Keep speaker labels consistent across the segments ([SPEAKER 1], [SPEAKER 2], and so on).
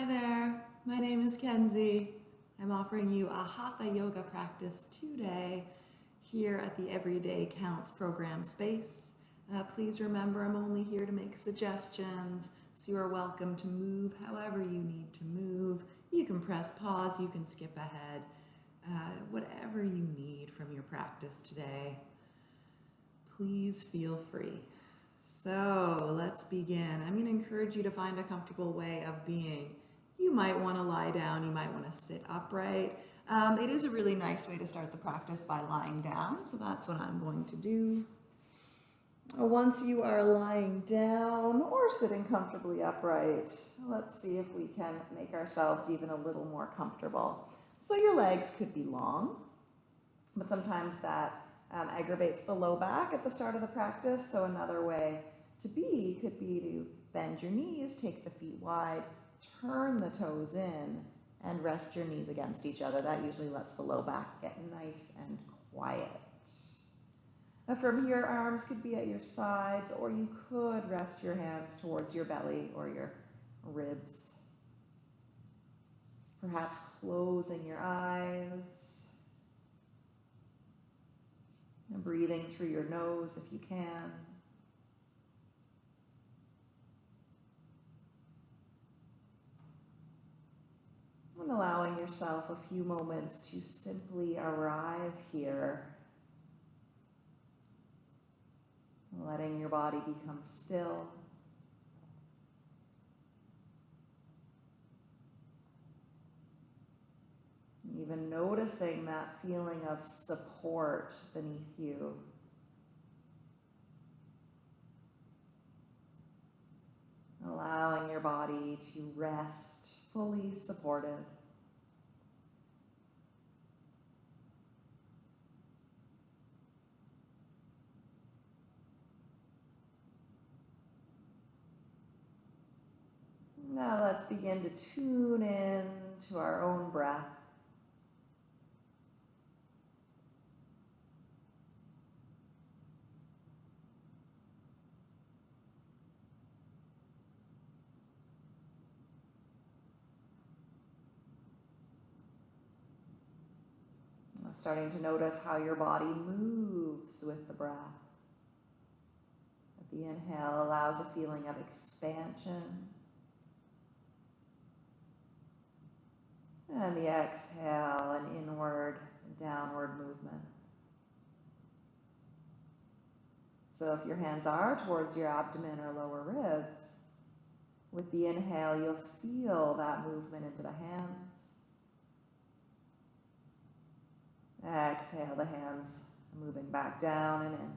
[SPEAKER 1] Hi there, my name is Kenzie. I'm offering you a Hatha yoga practice today here at the Everyday Counts program space. Uh, please remember I'm only here to make suggestions, so you are welcome to move however you need to move. You can press pause, you can skip ahead, uh, whatever you need from your practice today. Please feel free. So let's begin. I'm going to encourage you to find a comfortable way of being. You might want to lie down, you might want to sit upright. Um, it is a really nice way to start the practice by lying down, so that's what I'm going to do. Once you are lying down or sitting comfortably upright, let's see if we can make ourselves even a little more comfortable. So your legs could be long, but sometimes that um, aggravates the low back at the start of the practice. So another way to be could be to bend your knees, take the feet wide, turn the toes in, and rest your knees against each other. That usually lets the low back get nice and quiet. From here, arms could be at your sides, or you could rest your hands towards your belly or your ribs. Perhaps closing your eyes. And breathing through your nose if you can. And allowing yourself a few moments to simply arrive here. Letting your body become still. Even noticing that feeling of support beneath you. Allowing your body to rest fully supported. Now let's begin to tune in to our own breath. Starting to notice how your body moves with the breath. The inhale allows a feeling of expansion. And the exhale, an inward and downward movement. So if your hands are towards your abdomen or lower ribs, with the inhale, you'll feel that movement into the hands. Exhale, the hands moving back down and in.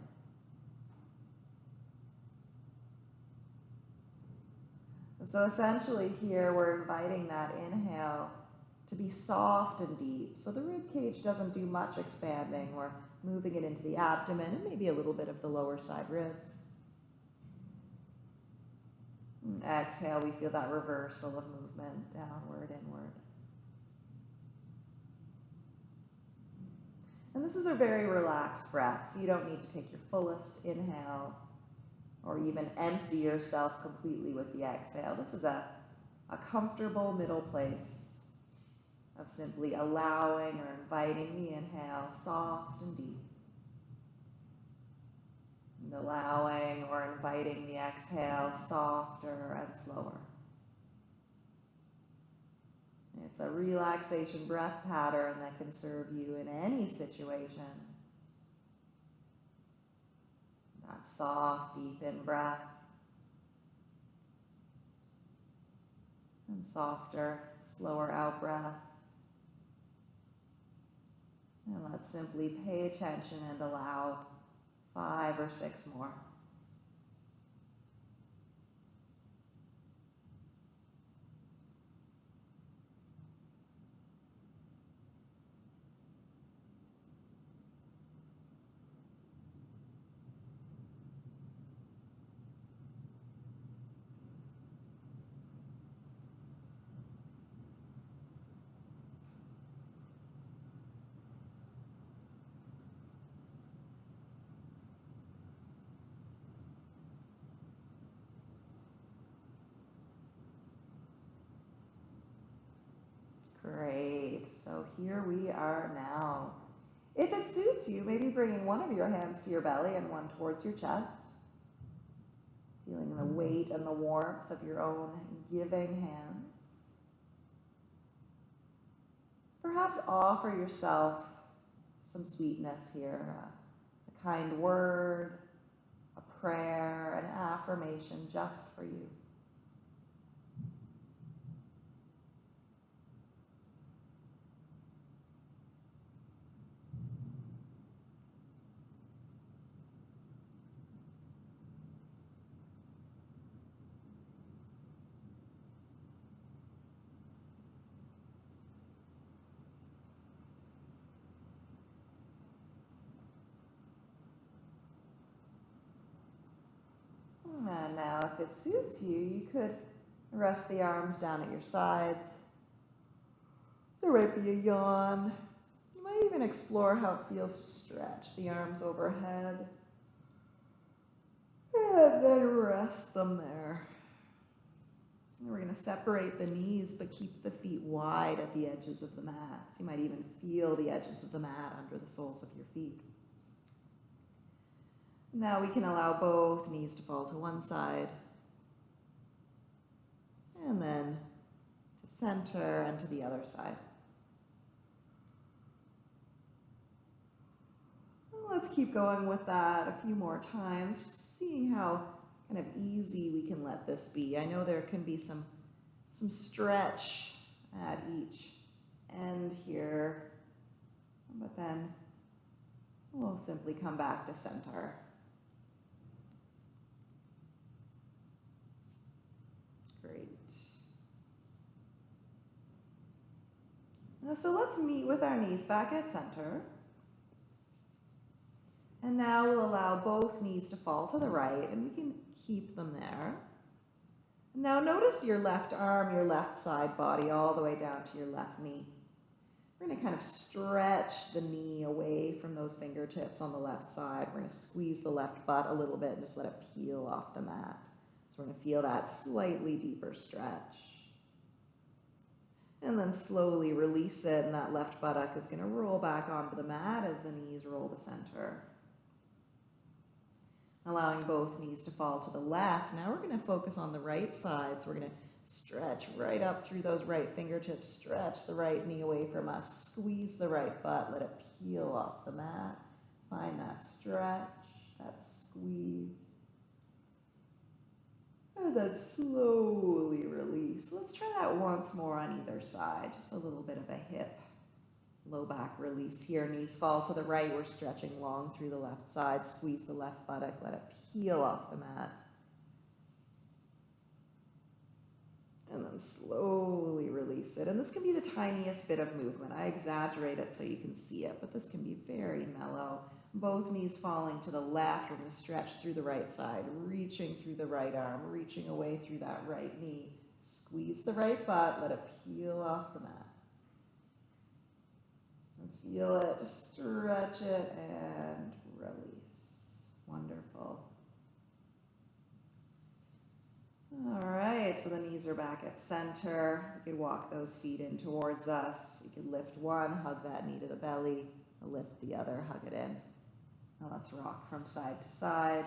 [SPEAKER 1] And so essentially here we're inviting that inhale to be soft and deep. So the rib cage doesn't do much expanding. We're moving it into the abdomen and maybe a little bit of the lower side ribs. And exhale, we feel that reversal of movement downward, inward. And this is a very relaxed breath, so you don't need to take your fullest inhale or even empty yourself completely with the exhale. This is a, a comfortable middle place of simply allowing or inviting the inhale soft and deep. And allowing or inviting the exhale softer and slower. It's a relaxation breath pattern that can serve you in any situation. That soft, deep in breath. And softer, slower out breath. And let's simply pay attention and allow five or six more. Here we are now. If it suits you, maybe bringing one of your hands to your belly and one towards your chest. Feeling the weight and the warmth of your own giving hands. Perhaps offer yourself some sweetness here, a, a kind word, a prayer, an affirmation just for you. And now if it suits you, you could rest the arms down at your sides. There might be a yawn. You might even explore how it feels to stretch the arms overhead. And then rest them there. And we're going to separate the knees, but keep the feet wide at the edges of the mat. So you might even feel the edges of the mat under the soles of your feet. Now we can allow both knees to fall to one side. And then to center and to the other side. let's keep going with that a few more times, just seeing how kind of easy we can let this be. I know there can be some, some stretch at each end here, but then we'll simply come back to center. So let's meet with our knees back at center. And now we'll allow both knees to fall to the right and we can keep them there. Now notice your left arm, your left side body all the way down to your left knee. We're going to kind of stretch the knee away from those fingertips on the left side. We're going to squeeze the left butt a little bit and just let it peel off the mat. So we're going to feel that slightly deeper stretch. And then slowly release it, and that left buttock is going to roll back onto the mat as the knees roll to center. Allowing both knees to fall to the left. Now we're going to focus on the right side. So we're going to stretch right up through those right fingertips, stretch the right knee away from us, squeeze the right butt, let it peel off the mat. Find that stretch, that squeeze. Then slowly release. Let's try that once more on either side. Just a little bit of a hip, low back release here. Knees fall to the right. We're stretching long through the left side. Squeeze the left buttock. Let it peel off the mat. And then slowly release it. And this can be the tiniest bit of movement. I exaggerate it so you can see it, but this can be very mellow both knees falling to the left. We're going to stretch through the right side, reaching through the right arm, reaching away through that right knee. Squeeze the right butt, let it peel off the mat. And feel it, stretch it and release. Wonderful. All right, so the knees are back at center. You could walk those feet in towards us. You could lift one, hug that knee to the belly, lift the other, hug it in. Now let's rock from side to side.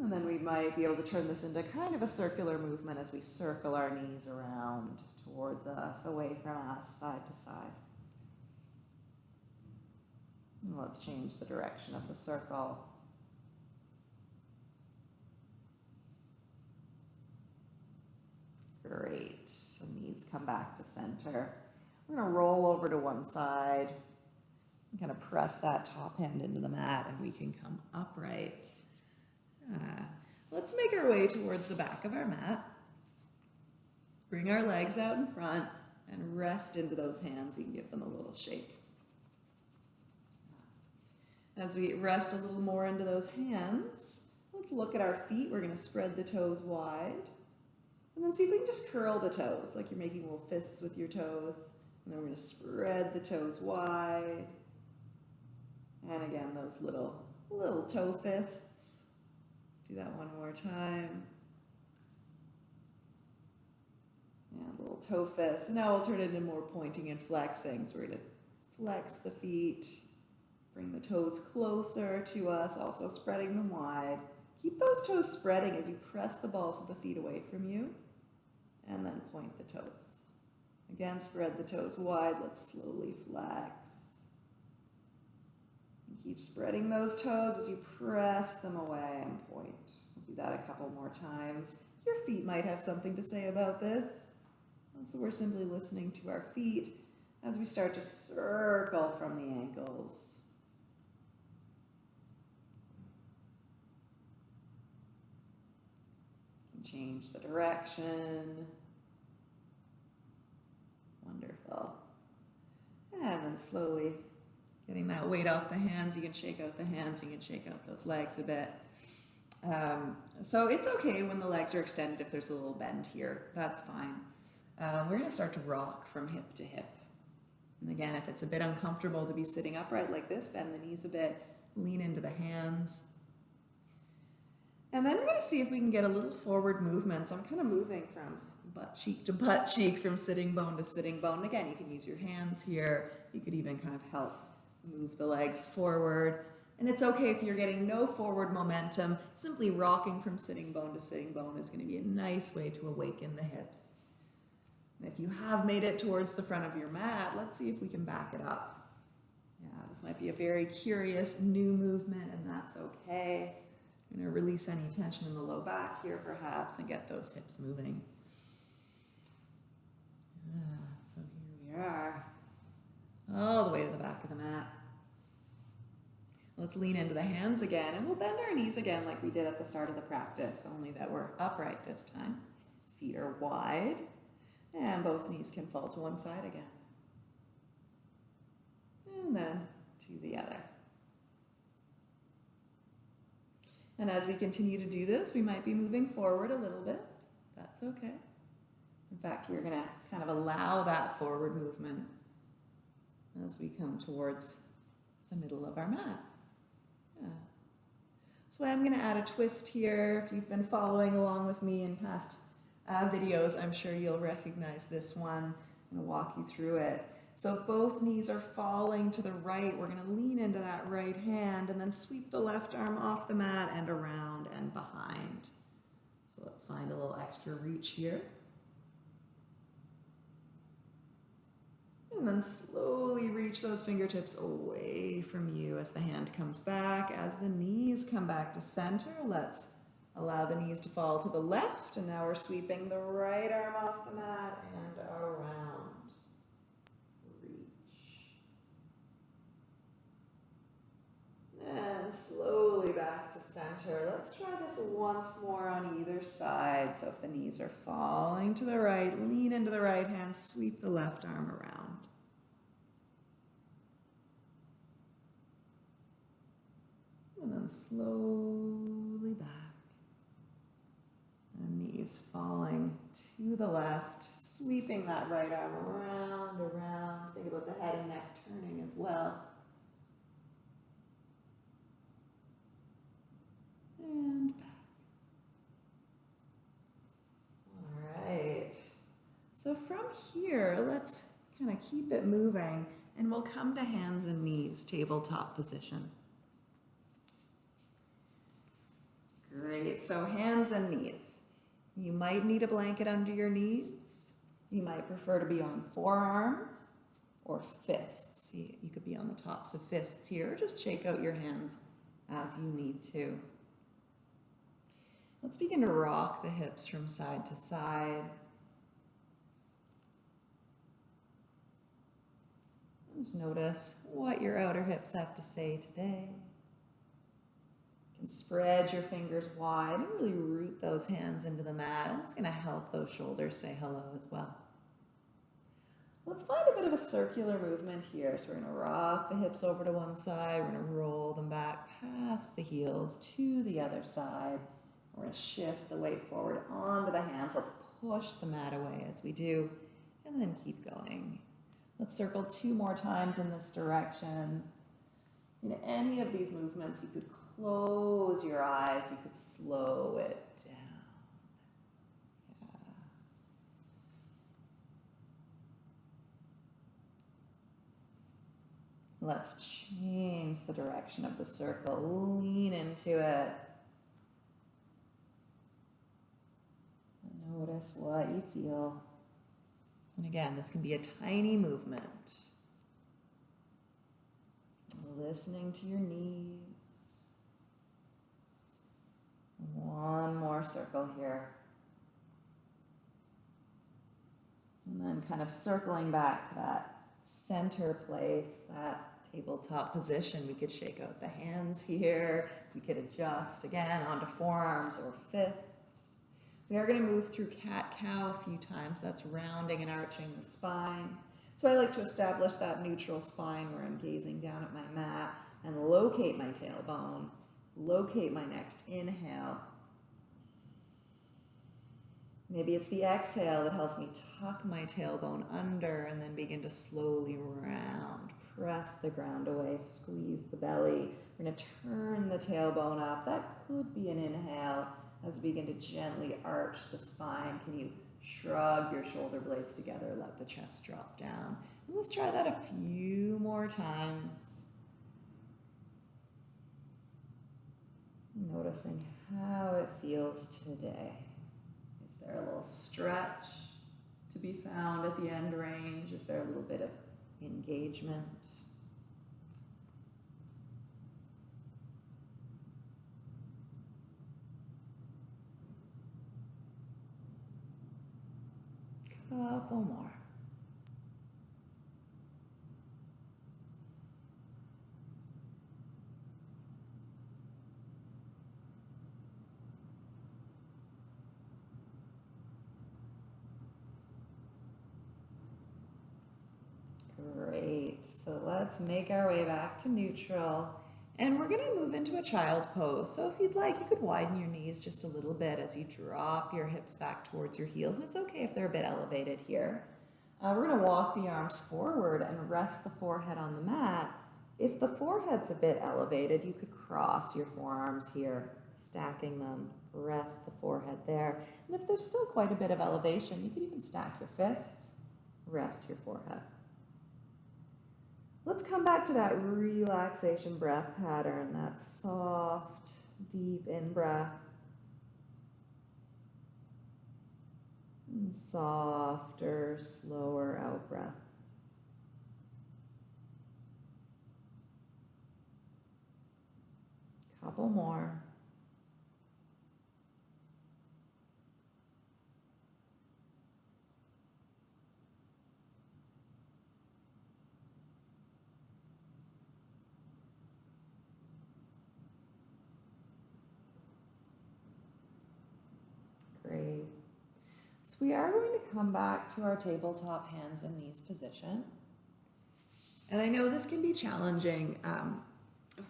[SPEAKER 1] And then we might be able to turn this into kind of a circular movement as we circle our knees around towards us, away from us, side to side. And let's change the direction of the circle. Great. So knees come back to center. We're to roll over to one side kind of press that top hand into the mat and we can come upright. Uh, let's make our way towards the back of our mat. Bring our legs out in front and rest into those hands. You can give them a little shake. As we rest a little more into those hands, let's look at our feet. We're going to spread the toes wide. And then see if we can just curl the toes, like you're making little fists with your toes. And then we're going to spread the toes wide. And again, those little, little toe fists. Let's do that one more time. And little toe fist. Now we'll turn it into more pointing and flexing. So we're going to flex the feet, bring the toes closer to us, also spreading them wide. Keep those toes spreading as you press the balls of the feet away from you, and then point the toes. Again, spread the toes wide. Let's slowly flex. And keep spreading those toes as you press them away and point. We'll do that a couple more times. Your feet might have something to say about this. So we're simply listening to our feet as we start to circle from the ankles. change the direction. Wonderful. And then slowly getting that weight off the hands. You can shake out the hands, you can shake out those legs a bit. Um, so it's okay when the legs are extended if there's a little bend here. That's fine. Um, we're going to start to rock from hip to hip. And again, if it's a bit uncomfortable to be sitting upright like this, bend the knees a bit, lean into the hands. And then we're going to see if we can get a little forward movement. So I'm kind of moving from butt cheek to butt cheek, from sitting bone to sitting bone. Again, you can use your hands here. You could even kind of help move the legs forward. And it's okay if you're getting no forward momentum. Simply rocking from sitting bone to sitting bone is going to be a nice way to awaken the hips. And if you have made it towards the front of your mat, let's see if we can back it up. Yeah, this might be a very curious new movement, and that's okay. I'm going to release any tension in the low back here, perhaps, and get those hips moving. So here we are, all the way to the back of the mat. Let's lean into the hands again, and we'll bend our knees again like we did at the start of the practice, only that we're upright this time. Feet are wide, and both knees can fall to one side again. And then to the other. And as we continue to do this, we might be moving forward a little bit. That's okay. In fact, we're going to kind of allow that forward movement as we come towards the middle of our mat. Yeah. So I'm going to add a twist here. If you've been following along with me in past uh, videos, I'm sure you'll recognize this one. I'm going to walk you through it. So if both knees are falling to the right, we're going to lean into that right hand and then sweep the left arm off the mat and around and behind. So let's find a little extra reach here. And then slowly reach those fingertips away from you as the hand comes back. As the knees come back to center, let's allow the knees to fall to the left. And now we're sweeping the right arm off the mat and around. Reach. And slowly back to center. Let's try this once more on either side. So if the knees are falling to the right, lean into the right hand, sweep the left arm around. And then slowly back. And knees falling to the left, sweeping that right arm around, around. Think about the head and neck turning as well. and back. All right. So from here, let's kind of keep it moving and we'll come to hands and knees, tabletop position. Great, so hands and knees. You might need a blanket under your knees. You might prefer to be on forearms or fists. You could be on the tops of fists here. Just shake out your hands as you need to. Let's begin to rock the hips from side to side. Just notice what your outer hips have to say today. Spread your fingers wide and really root those hands into the mat. It's going to help those shoulders say hello as well. Let's find a bit of a circular movement here. So we're going to rock the hips over to one side. We're going to roll them back past the heels to the other side. We're going to shift the weight forward onto the hands. Let's push the mat away as we do, and then keep going. Let's circle two more times in this direction. In any of these movements, you could close your eyes, you could slow it down. Yeah. Let's change the direction of the circle. Lean into it. Notice what you feel. And again, this can be a tiny movement. Listening to your knees. One more circle here. And then kind of circling back to that center place, that tabletop position. We could shake out the hands here. We could adjust again onto forearms or fists. We are going to move through cat-cow a few times. That's rounding and arching the spine. So I like to establish that neutral spine where I'm gazing down at my mat and locate my tailbone, locate my next inhale. Maybe it's the exhale that helps me tuck my tailbone under and then begin to slowly round. Press the ground away, squeeze the belly. We're going to turn the tailbone up. That could be an inhale as we begin to gently arch the spine. Can you shrug your shoulder blades together, let the chest drop down? And let's try that a few more times. Noticing how it feels today. Is there a little stretch to be found at the end range? Is there a little bit of engagement? Couple more. So let's make our way back to neutral. And we're going to move into a child pose. So if you'd like, you could widen your knees just a little bit as you drop your hips back towards your heels. It's okay if they're a bit elevated here. Uh, we're to walk the arms forward and rest the forehead on the mat. If the forehead's a bit elevated, you could cross your forearms here, stacking them. Rest the forehead there. And if there's still quite a bit of elevation, you could even stack your fists. Rest your forehead. Let's come back to that relaxation breath pattern, that soft, deep in breath. And softer, slower out breath. Couple more. Great. We are going to come back to our tabletop hands and knees position. And I know this can be challenging um,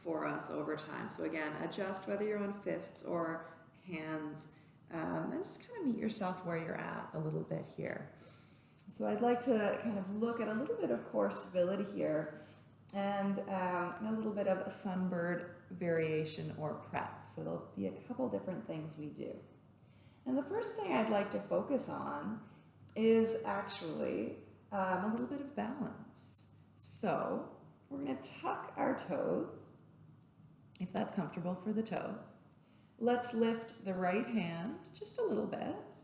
[SPEAKER 1] for us over time. So again, adjust whether you're on fists or hands um, and just kind of meet yourself where you're at a little bit here. So I'd like to kind of look at a little bit of core stability here and um, a little bit of a sunbird variation or prep. So there'll be a couple different things we do. And the first thing I'd like to focus on is actually um, a little bit of balance. So we're going to tuck our toes, if that's comfortable for the toes. Let's lift the right hand just a little bit.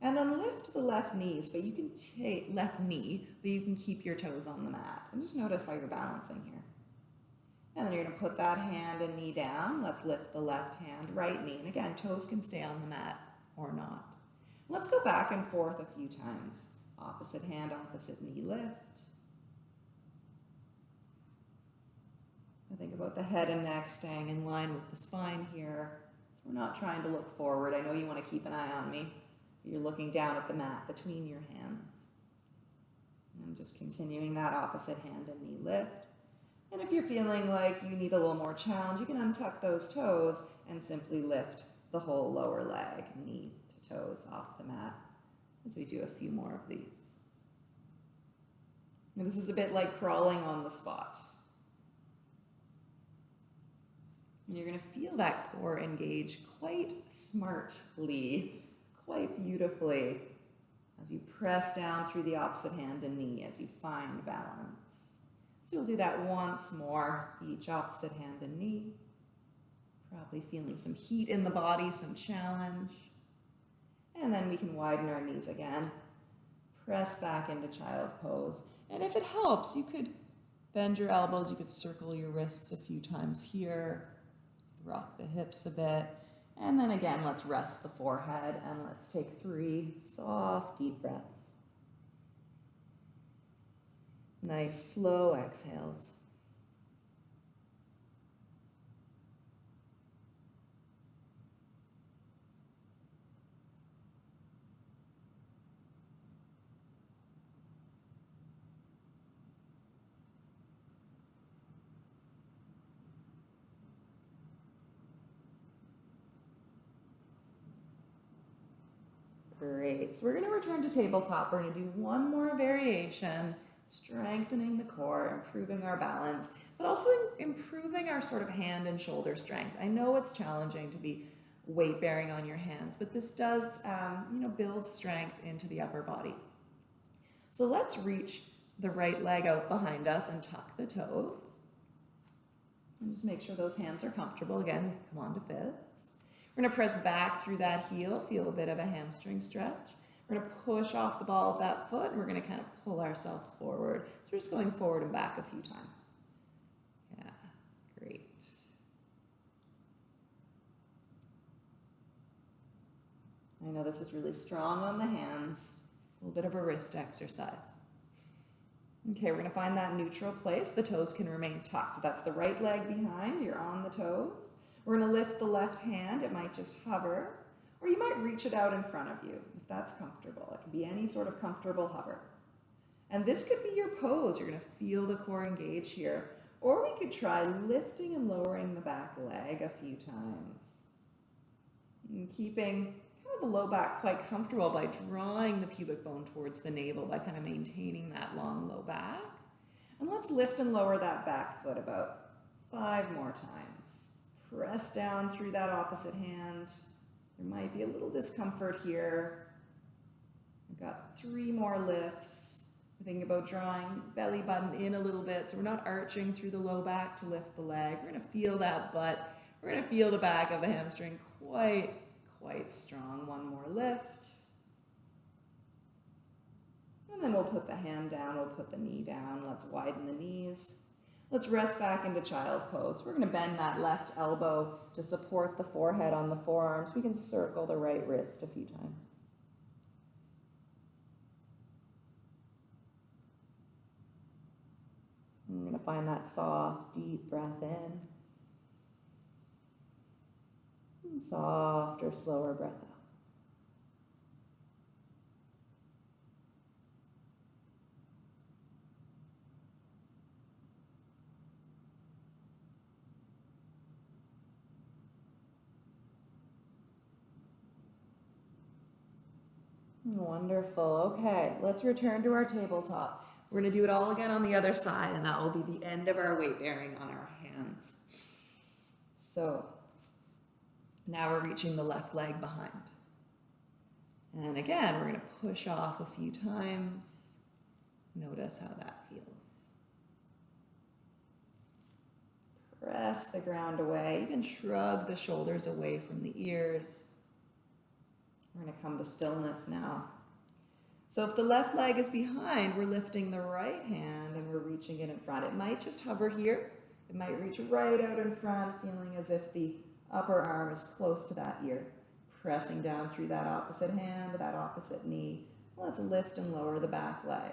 [SPEAKER 1] And then lift the left knees, but you can take left knee, but you can keep your toes on the mat. And just notice how you're balancing here. And then you're gonna put that hand and knee down. Let's lift the left hand, right knee. And again, toes can stay on the mat or not. Let's go back and forth a few times. Opposite hand, opposite knee lift. I think about the head and neck staying in line with the spine here. So we're not trying to look forward. I know you want to keep an eye on me. You're looking down at the mat between your hands. And just continuing that opposite hand and knee lift. And if you're feeling like you need a little more challenge, you can untuck those toes and simply lift the whole lower leg, knee to toes off the mat as we do a few more of these. And this is a bit like crawling on the spot. And you're going to feel that core engage quite smartly, quite beautifully as you press down through the opposite hand and knee as you find balance. So you'll do that once more, each opposite hand and knee. Probably feeling some heat in the body, some challenge. And then we can widen our knees again. Press back into child pose. And if it helps, you could bend your elbows, you could circle your wrists a few times here, rock the hips a bit. And then again, let's rest the forehead and let's take three soft, deep breaths. Nice, slow exhales. So we're going to return to tabletop. We're going to do one more variation, strengthening the core, improving our balance, but also improving our sort of hand and shoulder strength. I know it's challenging to be weight bearing on your hands, but this does, um, you know, build strength into the upper body. So let's reach the right leg out behind us and tuck the toes. And just make sure those hands are comfortable. Again, come on to fifth. We're to press back through that heel, feel a bit of a hamstring stretch. We're to push off the ball of that foot and we're to kind of pull ourselves forward. So we're just going forward and back a few times. Yeah, great. I know this is really strong on the hands. A little bit of a wrist exercise. Okay, we're to find that neutral place. The toes can remain tucked. That's the right leg behind. You're on the toes. We're to lift the left hand. It might just hover, or you might reach it out in front of you if that's comfortable. It can be any sort of comfortable hover. And this could be your pose. You're going to feel the core engage here. Or we could try lifting and lowering the back leg a few times. And keeping kind of the low back quite comfortable by drawing the pubic bone towards the navel by kind of maintaining that long low back. And let's lift and lower that back foot about five more times. Press down through that opposite hand. There might be a little discomfort here. We've got three more lifts. Thinking about drawing belly button in a little bit. So we're not arching through the low back to lift the leg. We're gonna feel that butt. We're gonna feel the back of the hamstring quite, quite strong. One more lift. And then we'll put the hand down, we'll put the knee down. Let's widen the knees. Let's rest back into child pose. We're going to bend that left elbow to support the forehead on the forearms. We can circle the right wrist a few times. I'm going to find that soft, deep breath in. And softer, slower breath out. Wonderful. Okay, let's return to our tabletop. We're going to do it all again on the other side, and that will be the end of our weight bearing on our hands. So now we're reaching the left leg behind. And again, we're going to push off a few times. Notice how that feels. Press the ground away, even shrug the shoulders away from the ears. We're going to come to stillness now. So if the left leg is behind, we're lifting the right hand and we're reaching it in front. It might just hover here. It might reach right out in front, feeling as if the upper arm is close to that ear. Pressing down through that opposite hand, that opposite knee. Let's lift and lower the back leg.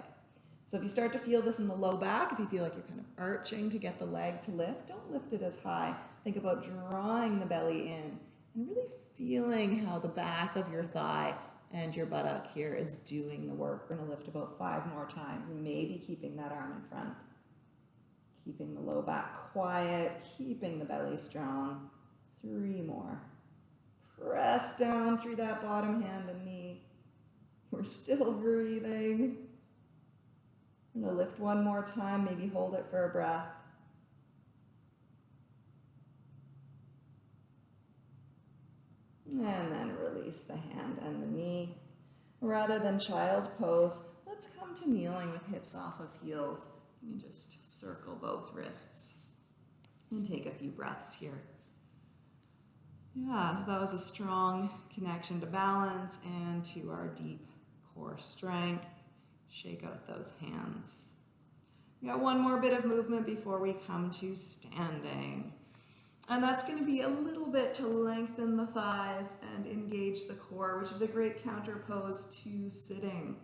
[SPEAKER 1] So if you start to feel this in the low back, if you feel like you're kind of arching to get the leg to lift, don't lift it as high. Think about drawing the belly in and really feeling how the back of your thigh and your buttock here is doing the work. We're to lift about five more times maybe keeping that arm in front. Keeping the low back quiet, keeping the belly strong. Three more. Press down through that bottom hand and knee. We're still breathing. I'm to lift one more time, maybe hold it for a breath. And then release the hand and the knee. Rather than child pose, let's come to kneeling with hips off of heels. You can just circle both wrists and take a few breaths here. Yeah, so that was a strong connection to balance and to our deep core strength. Shake out those hands. We got one more bit of movement before we come to standing. And that's going to be a little bit to lengthen the thighs and engage the core, which is a great counterpose to sitting.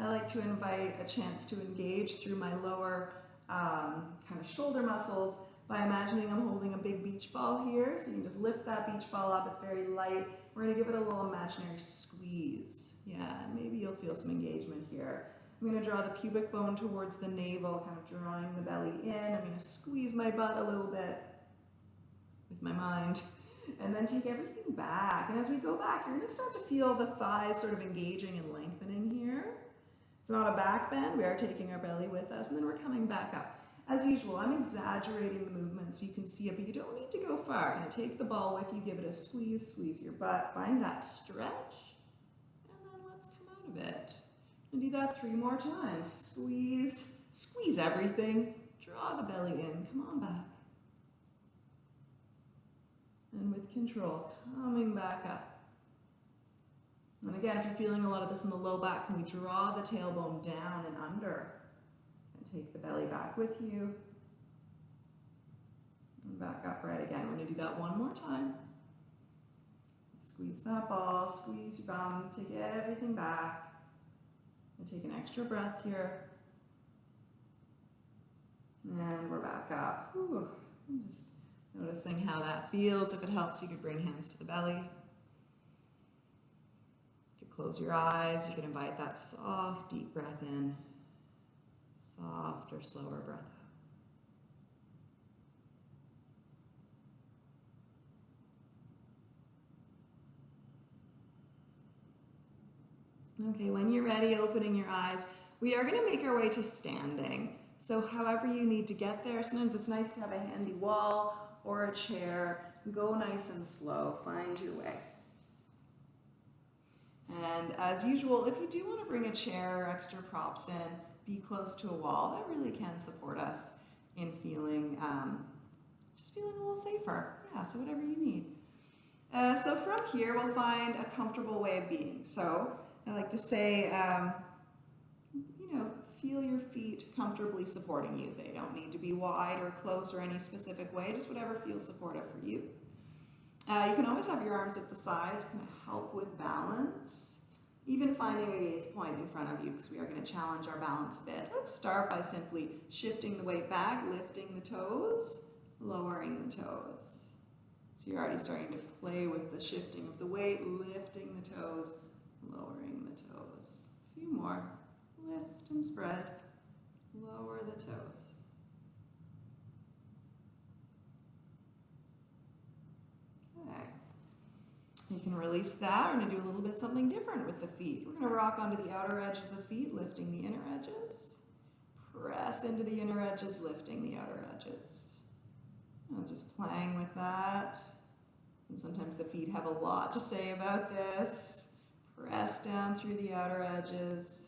[SPEAKER 1] I like to invite a chance to engage through my lower um, kind of shoulder muscles by imagining I'm holding a big beach ball here. So you can just lift that beach ball up. It's very light. We're going to give it a little imaginary squeeze. Yeah, maybe you'll feel some engagement here. I'm going to draw the pubic bone towards the navel, kind of drawing the belly in. I'm going to squeeze my butt a little bit with my mind and then take everything back. And as we go back, you're to start to feel the thighs sort of engaging and lengthening here. It's not a back bend. We are taking our belly with us and then we're coming back up. As usual, I'm exaggerating the movement so you can see it, but you don't need to go far. Gonna take the ball with you, give it a squeeze, squeeze your butt, find that stretch, and then let's come out of it. And do that three more times. Squeeze, squeeze everything, draw the belly in, come on back. And with control, coming back up. And again, if you're feeling a lot of this in the low back, can we draw the tailbone down and under? And take the belly back with you. And back upright again. We're going to do that one more time. Squeeze that ball, squeeze your bum, take everything back. And take an extra breath here. And we're back up. Whew. Just noticing how that feels. If it helps, you could bring hands to the belly. You could close your eyes. You can invite that soft, deep breath in Soft or slower breath. Okay, when you're ready, opening your eyes, we are going to make our way to standing. So however you need to get there, sometimes it's nice to have a handy wall or a chair. Go nice and slow, find your way. And as usual, if you do want to bring a chair or extra props in, be close to a wall, that really can support us in feeling, um, just feeling a little safer. Yeah, so whatever you need. Uh, so from here, we'll find a comfortable way of being. So I like to say, um, feel your feet comfortably supporting you. They don't need to be wide or close or any specific way, just whatever feels supportive for you. Uh, you can always have your arms at the sides, kind of help with balance even finding a gaze point in front of you because we are going to challenge our balance a bit. Let's start by simply shifting the weight back, lifting the toes, lowering the toes. So you're already starting to play with the shifting of the weight, lifting the toes, lowering the toes. A few more. Lift and spread, lower the toes. Okay. You can release that. We're going to do a little bit something different with the feet. We're going to rock onto the outer edge of the feet, lifting the inner edges. Press into the inner edges, lifting the outer edges. And just playing with that. And sometimes the feet have a lot to say about this. Press down through the outer edges.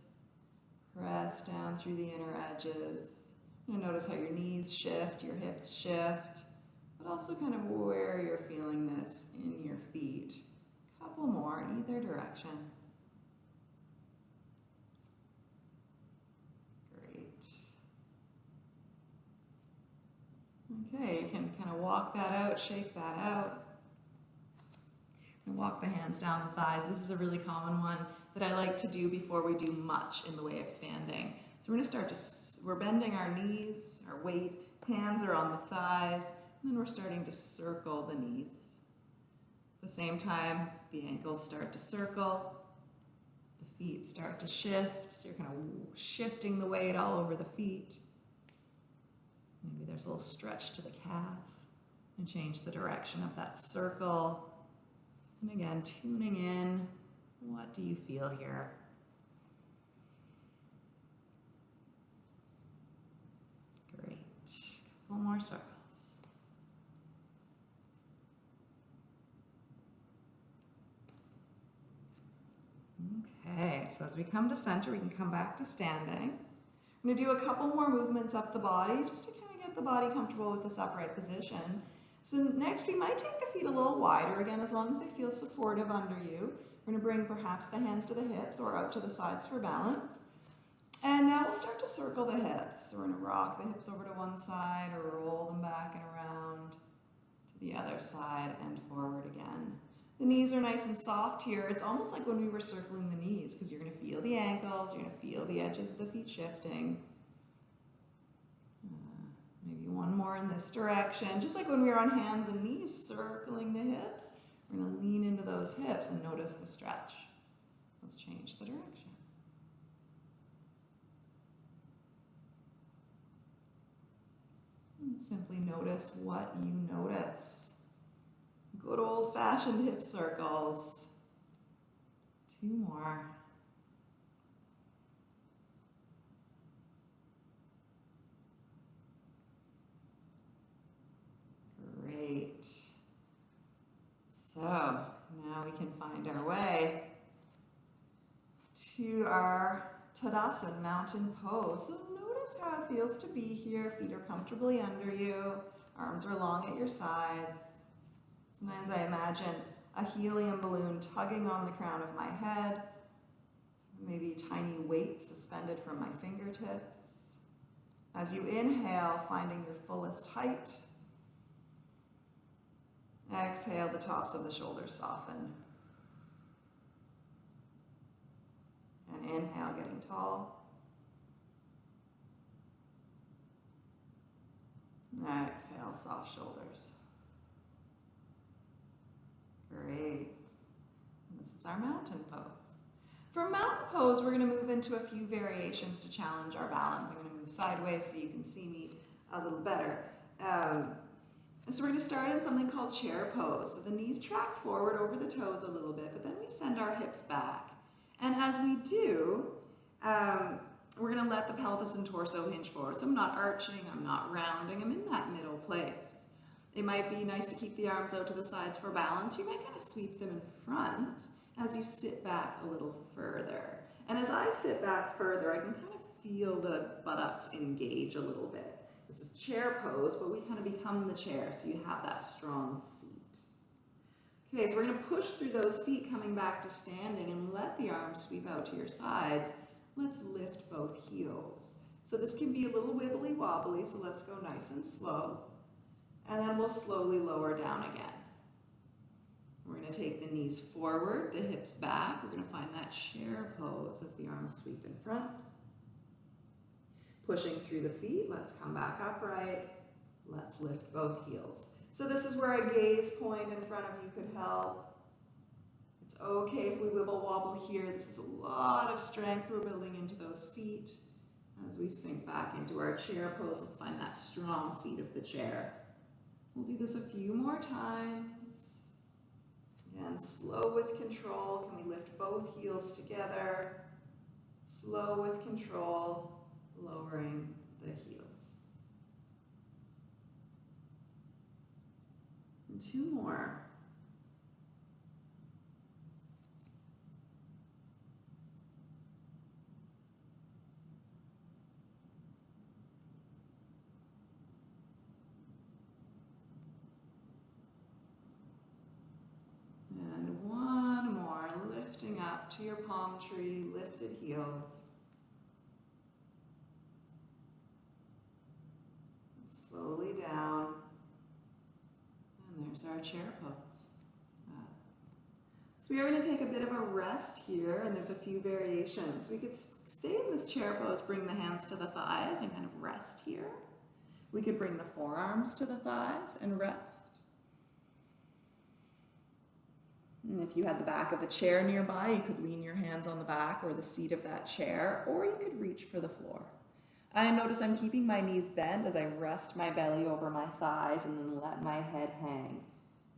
[SPEAKER 1] Press down through the inner edges. And notice how your knees shift, your hips shift, but also kind of where you're feeling this in your feet A couple more in either direction. Great. Okay, you can kind of walk that out, shake that out. And walk the hands down the thighs. This is a really common one that I like to do before we do much in the way of standing. So we're to start to, we're bending our knees, our weight, hands are on the thighs, and then we're starting to circle the knees At the same time, the ankles start to circle, the feet start to shift, so you're kind of shifting the weight all over the feet. Maybe there's a little stretch to the calf and change the direction of that circle. And again, tuning in, what do you feel here? Great. Couple more circles. Okay, so as we come to center, we can come back to standing. I'm gonna do a couple more movements up the body just to kind of get the body comfortable with this upright position. So next we might take the feet a little wider, again, as long as they feel supportive under you. We're gonna bring perhaps the hands to the hips or out to the sides for balance. And now we'll start to circle the hips. We're gonna rock the hips over to one side or roll them back and around to the other side and forward again. The knees are nice and soft here. It's almost like when we were circling the knees because you're gonna feel the ankles, you're gonna feel the edges of the feet shifting. Uh, maybe one more in this direction. Just like when we were on hands and knees circling the hips, we're gonna lean into those hips and notice the stretch. Let's change the direction. Simply notice what you notice. Good old fashioned hip circles. Two more. Great. So now we can find our way to our Tadasana mountain pose. So notice how it feels to be here. Feet are comfortably under you. Arms are long at your sides. Sometimes I imagine a helium balloon tugging on the crown of my head. Maybe tiny weights suspended from my fingertips. As you inhale, finding your fullest height. Exhale, the tops of the shoulders soften. And inhale, getting tall. Exhale, soft shoulders. Great. This is our mountain pose. For mountain pose, we're going to move into a few variations to challenge our balance. I'm going to move sideways so you can see me a little better. Um, so we're going to start in something called chair pose. So the knees track forward over the toes a little bit, but then we send our hips back. And as we do, um, we're going to let the pelvis and torso hinge forward. So I'm not arching, I'm not rounding, I'm in that middle place. It might be nice to keep the arms out to the sides for balance. You might kind of sweep them in front as you sit back a little further. And as I sit back further, I can kind of feel the buttocks engage a little bit. This is chair pose, but we kind of become the chair so you have that strong seat. Okay, so we're going to push through those feet coming back to standing and let the arms sweep out to your sides. Let's lift both heels. So this can be a little wibbly wobbly, so let's go nice and slow. And then we'll slowly lower down again. We're going to take the knees forward, the hips back. We're going to find that chair pose as the arms sweep in front. Pushing through the feet, let's come back upright. Let's lift both heels. So this is where a gaze point in front of you could help. It's okay if we wibble wobble here. This is a lot of strength we're building into those feet. As we sink back into our chair pose, let's find that strong seat of the chair. We'll do this a few more times. Again, slow with control. Can we lift both heels together? Slow with control lowering the heels. And two more. And one more, lifting up to your palm tree, lifted heels. Slowly down. And there's our chair pose. Uh, so we are going to take a bit of a rest here, and there's a few variations. We could stay in this chair pose, bring the hands to the thighs and kind of rest here. We could bring the forearms to the thighs and rest. And if you had the back of a chair nearby, you could lean your hands on the back or the seat of that chair, or you could reach for the floor. I notice I'm keeping my knees bent as I rest my belly over my thighs and then let my head hang.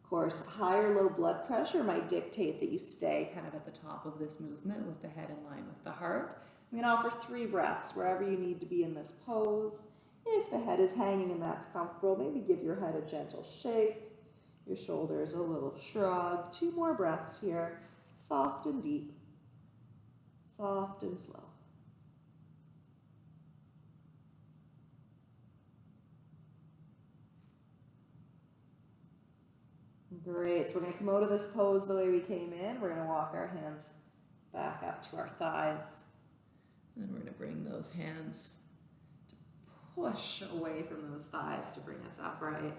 [SPEAKER 1] Of course, high or low blood pressure might dictate that you stay kind of at the top of this movement with the head in line with the heart. I'm going to offer three breaths wherever you need to be in this pose. If the head is hanging and that's comfortable, maybe give your head a gentle shake, your shoulders a little shrug. Two more breaths here, soft and deep, soft and slow. Great, so we're gonna come out of this pose the way we came in. We're gonna walk our hands back up to our thighs. Then we're gonna bring those hands to push away from those thighs to bring us upright.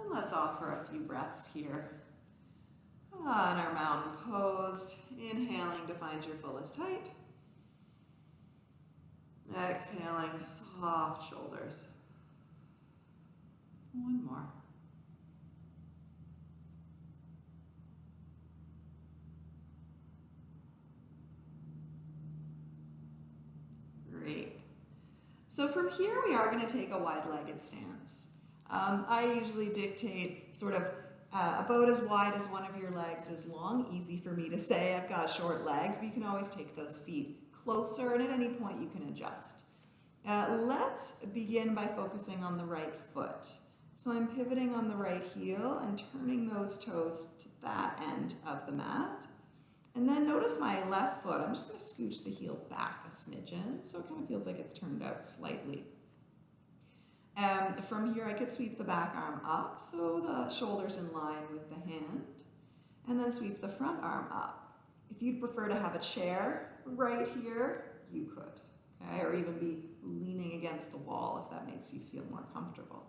[SPEAKER 1] And let's offer a few breaths here. On our mountain pose, inhaling to find your fullest height. Exhaling, soft shoulders. One more. Great. So from here, we are going to take a wide-legged stance. Um, I usually dictate sort of uh, about as wide as one of your legs is long. Easy for me to say, I've got short legs, but you can always take those feet closer and at any point you can adjust. Uh, let's begin by focusing on the right foot. So I'm pivoting on the right heel and turning those toes to that end of the mat. And then notice my left foot, I'm just going to scooch the heel back a smidgen so it kind of feels like it's turned out slightly. Um, from here I could sweep the back arm up so the shoulder's in line with the hand and then sweep the front arm up. If you'd prefer to have a chair right here, you could, okay? Or even be leaning against the wall if that makes you feel more comfortable.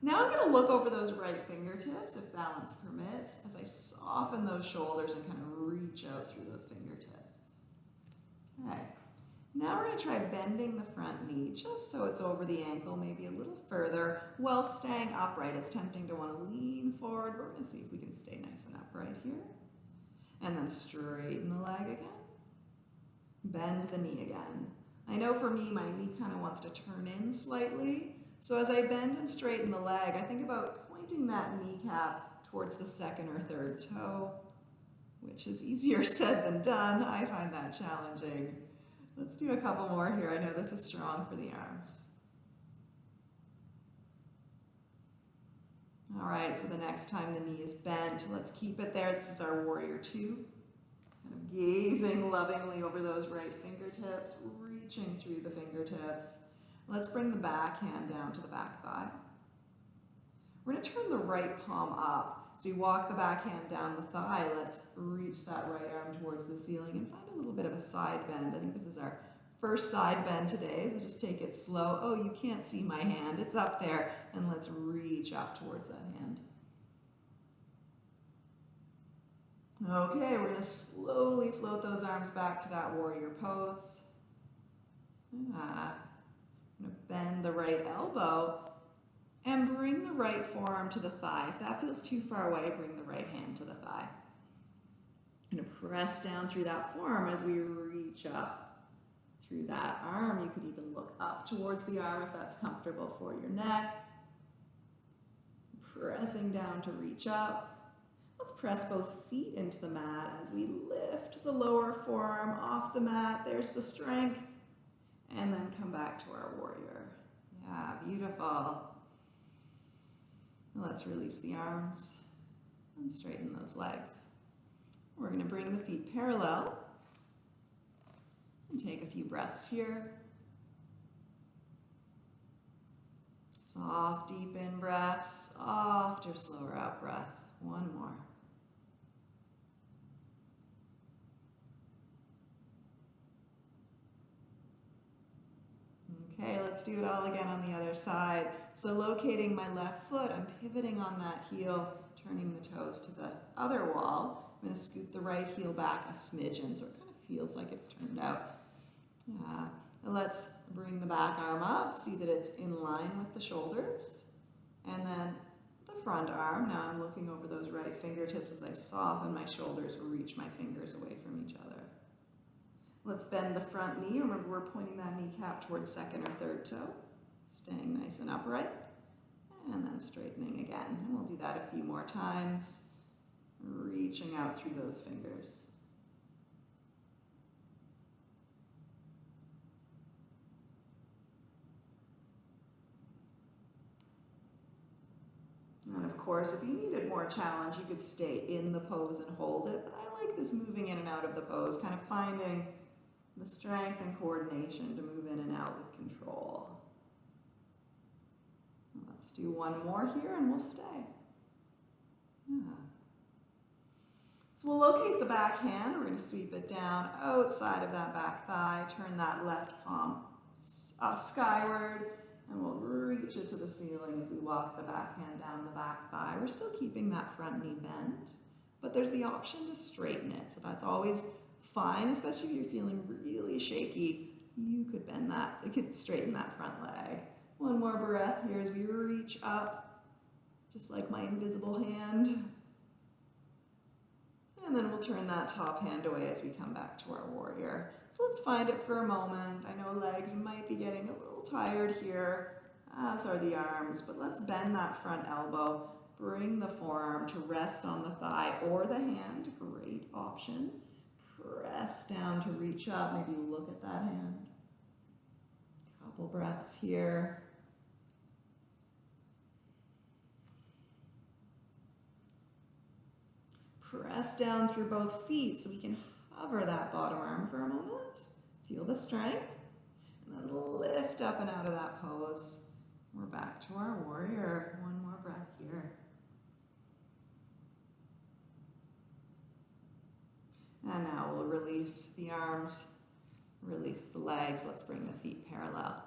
[SPEAKER 1] Now I'm going to look over those right fingertips, if balance permits, as I soften those shoulders and kind of reach out through those fingertips. Okay. Now we're going to try bending the front knee just so it's over the ankle, maybe a little further, while staying upright. It's tempting to want to lean forward. We're going to see if we can stay nice and upright here. And then straighten the leg again. Bend the knee again. I know for me, my knee kind of wants to turn in slightly. So as I bend and straighten the leg, I think about pointing that kneecap towards the second or third toe, which is easier said than done. I find that challenging. Let's do a couple more here. I know this is strong for the arms. All right, so the next time the knee is bent, let's keep it there. This is our warrior two. Kind of gazing lovingly over those right fingertips, reaching through the fingertips. Let's bring the back hand down to the back thigh. We're going to turn the right palm up. So we walk the back hand down the thigh. Let's reach that right arm towards the ceiling and find a little bit of a side bend. I think this is our first side bend today, so just take it slow. Oh, you can't see my hand. It's up there. And let's reach up towards that hand. Okay, we're going to slowly float those arms back to that warrior pose. Ah. Bend the right elbow and bring the right forearm to the thigh. If that feels too far away, bring the right hand to the thigh. I'm going to press down through that forearm as we reach up through that arm. You could even look up towards the arm if that's comfortable for your neck. Pressing down to reach up. Let's press both feet into the mat as we lift the lower forearm off the mat. There's the strength and then mm. come back to our warrior. Yeah, beautiful. Let's release the arms and straighten those legs. We're going to bring the feet parallel and take a few breaths here. Soft, deep in breath, softer, slower out breath. One more. Okay, let's do it all again on the other side. So locating my left foot, I'm pivoting on that heel, turning the toes to the other wall. I'm going to scoot the right heel back a smidgen so it kind of feels like it's turned out. Uh, let's bring the back arm up, see that it's in line with the shoulders. And then the front arm, now I'm looking over those right fingertips as I soften my shoulders, reach my fingers away from each other. Let's bend the front knee. Remember, we're pointing that kneecap towards second or third toe. Staying nice and upright. And then straightening again. And we'll do that a few more times. Reaching out through those fingers. And of course, if you needed more challenge, you could stay in the pose and hold it. But I like this moving in and out of the pose, kind of finding the strength and coordination to move in and out with control. Let's do one more here and we'll stay. Yeah. So we'll locate the back hand. We're going to sweep it down outside of that back thigh. Turn that left palm uh, skyward. And we'll reach it to the ceiling as we walk the back hand down the back thigh. We're still keeping that front knee bent, but there's the option to straighten it. So that's always fine, especially if you're feeling really shaky. You could bend that, you could straighten that front leg. One more breath here as we reach up, just like my invisible hand. And then we'll turn that top hand away as we come back to our warrior. So let's find it for a moment. I know legs might be getting a little tired here, as are the arms, but let's bend that front elbow. Bring the forearm to rest on the thigh or the hand, great option. Press down to reach up, maybe look at that hand. Couple breaths here. Press down through both feet so we can hover that bottom arm for a moment. Feel the strength. And then lift up and out of that pose. We're back to our warrior. One more breath here. And now we'll release the arms, release the legs. Let's bring the feet parallel.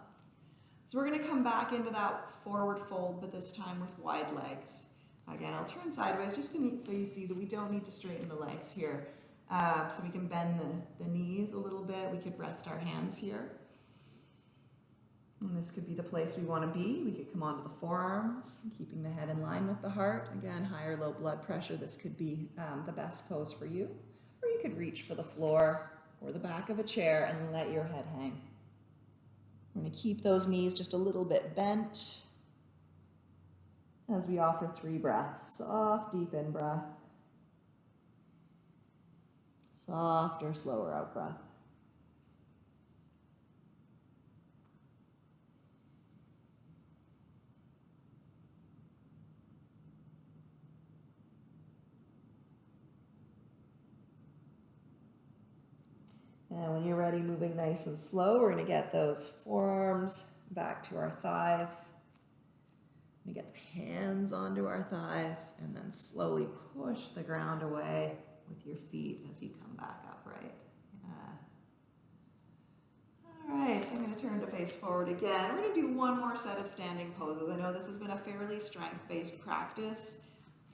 [SPEAKER 1] So we're going to come back into that forward fold, but this time with wide legs. Again, I'll turn sideways just so you see that we don't need to straighten the legs here. Uh, so we can bend the, the knees a little bit. We could rest our hands here. And this could be the place we want to be. We could come onto the forearms, keeping the head in line with the heart. Again, high or low blood pressure, this could be um, the best pose for you. Could reach for the floor or the back of a chair and let your head hang. We're going to keep those knees just a little bit bent as we offer three breaths. Soft, deep in breath. Softer, slower out breath. And when you're ready, moving nice and slow, we're to get those forearms back to our thighs. We get the hands onto our thighs and then slowly push the ground away with your feet as you come back upright. Yeah. All right, so I'm going to turn to face forward again. We're to do one more set of standing poses. I know this has been a fairly strength-based practice,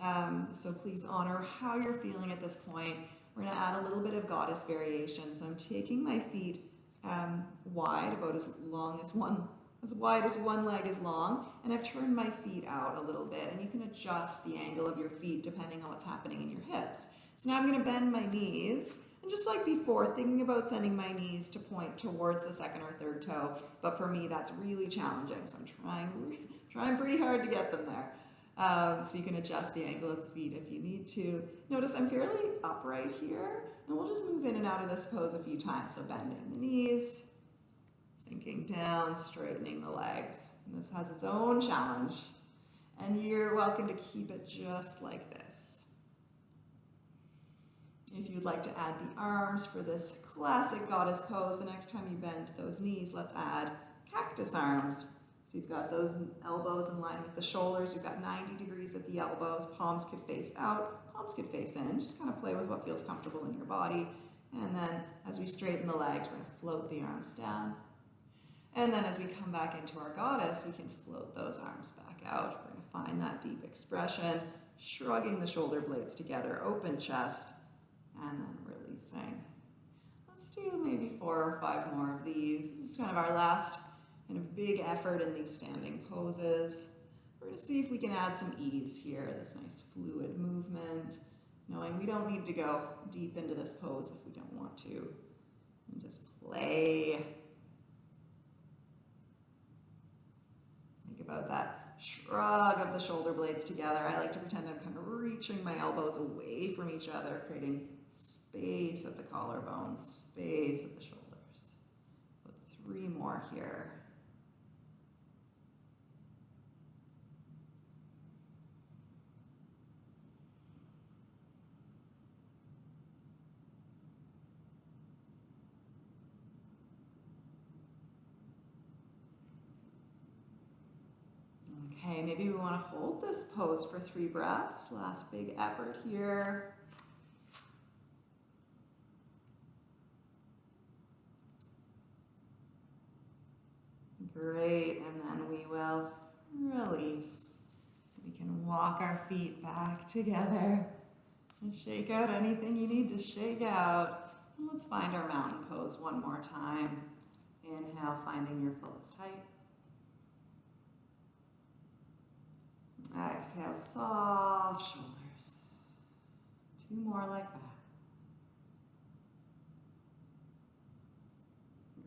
[SPEAKER 1] um, so please honor how you're feeling at this point. We're going to add a little bit of goddess variation. So I'm taking my feet um, wide, about as long as one as wide as one leg is long, and I've turned my feet out a little bit, and you can adjust the angle of your feet depending on what's happening in your hips. So now I'm going to bend my knees, and just like before, thinking about sending my knees to point towards the second or third toe, but for me that's really challenging, so I'm trying, trying pretty hard to get them there. Um, so you can adjust the angle of the feet if you need to. Notice I'm fairly upright here, and we'll just move in and out of this pose a few times. So bending the knees, sinking down, straightening the legs. And this has its own challenge, and you're welcome to keep it just like this. If you'd like to add the arms for this classic goddess pose, the next time you bend those knees, let's add cactus arms. You've got those elbows in line with the shoulders. You've got 90 degrees at the elbows. Palms could face out, palms could face in. Just kind of play with what feels comfortable in your body. And then as we straighten the legs, we're going to float the arms down. And then as we come back into our goddess, we can float those arms back out. We're going to find that deep expression, shrugging the shoulder blades together, open chest, and then releasing. Let's do maybe four or five more of these. This is kind of our last kind of big effort in these standing poses. We're going to see if we can add some ease here, this nice fluid movement, knowing we don't need to go deep into this pose if we don't want to. And just play. Think about that shrug of the shoulder blades together. I like to pretend I'm kind of reaching my elbows away from each other, creating space at the collarbones, space at the shoulders. Three more here. Okay, maybe we want to hold this pose for three breaths. Last big effort here. Great, and then we will release. We can walk our feet back together and shake out anything you need to shake out. Let's find our mountain pose one more time. Inhale, finding your fullest height. Exhale, soft shoulders. Two more like that.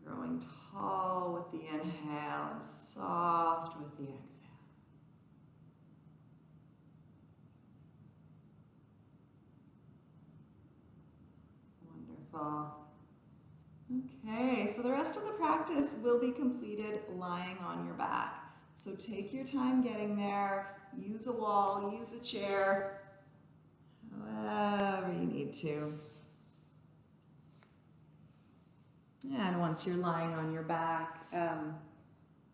[SPEAKER 1] Growing tall with the inhale and soft with the exhale. Wonderful. Okay, so the rest of the practice will be completed lying on your back. So take your time getting there. Use a wall, use a chair, however you need to. And once you're lying on your back, um,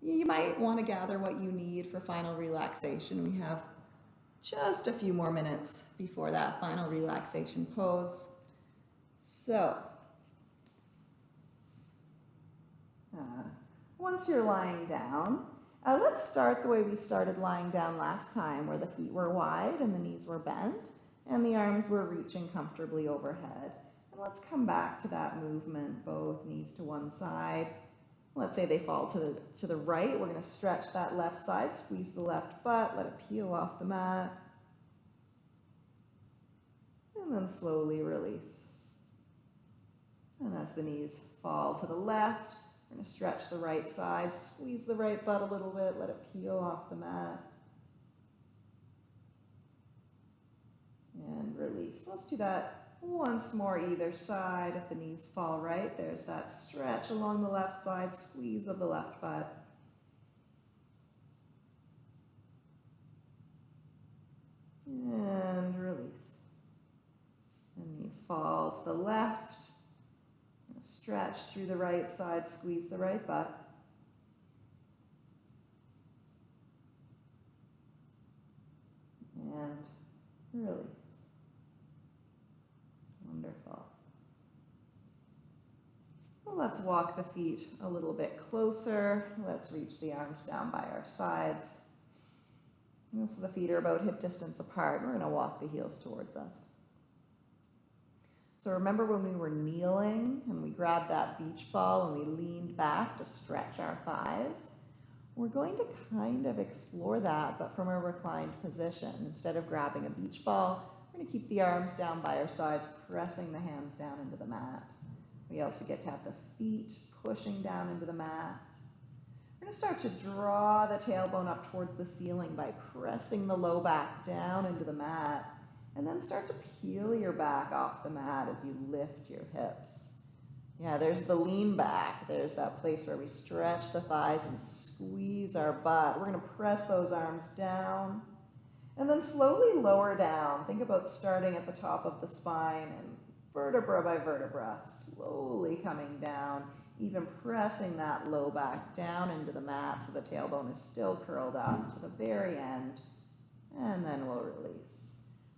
[SPEAKER 1] you might want to gather what you need for final relaxation. We have just a few more minutes before that final relaxation pose. So, uh, once you're lying down, uh, let's start the way we started lying down last time, where the feet were wide and the knees were bent and the arms were reaching comfortably overhead. And let's come back to that movement, both knees to one side. Let's say they fall to the, to the right. We're going to stretch that left side, squeeze the left butt, let it peel off the mat. And then slowly release. And as the knees fall to the left, going to stretch the right side, squeeze the right butt a little bit, let it peel off the mat. And release. Let's do that once more either side. If the knees fall right, there's that stretch along the left side, squeeze of the left butt. And release. And knees fall to the left. Stretch through the right side, squeeze the right butt. And release. Wonderful. Well, let's walk the feet a little bit closer. Let's reach the arms down by our sides. And so the feet are about hip distance apart. We're going to walk the heels towards us. So remember when we were kneeling and we grabbed that beach ball and we leaned back to stretch our thighs? We're going to kind of explore that, but from a reclined position. Instead of grabbing a beach ball, we're going to keep the arms down by our sides, pressing the hands down into the mat. We also get to have the feet pushing down into the mat. We're going to start to draw the tailbone up towards the ceiling by pressing the low back down into the mat and then start to peel your back off the mat as you lift your hips. Yeah, there's the lean back. There's that place where we stretch the thighs and squeeze our butt. We're going to press those arms down and then slowly lower down. Think about starting at the top of the spine and vertebra by vertebra, slowly coming down, even pressing that low back down into the mat so the tailbone is still curled up to the very end. And then we'll release.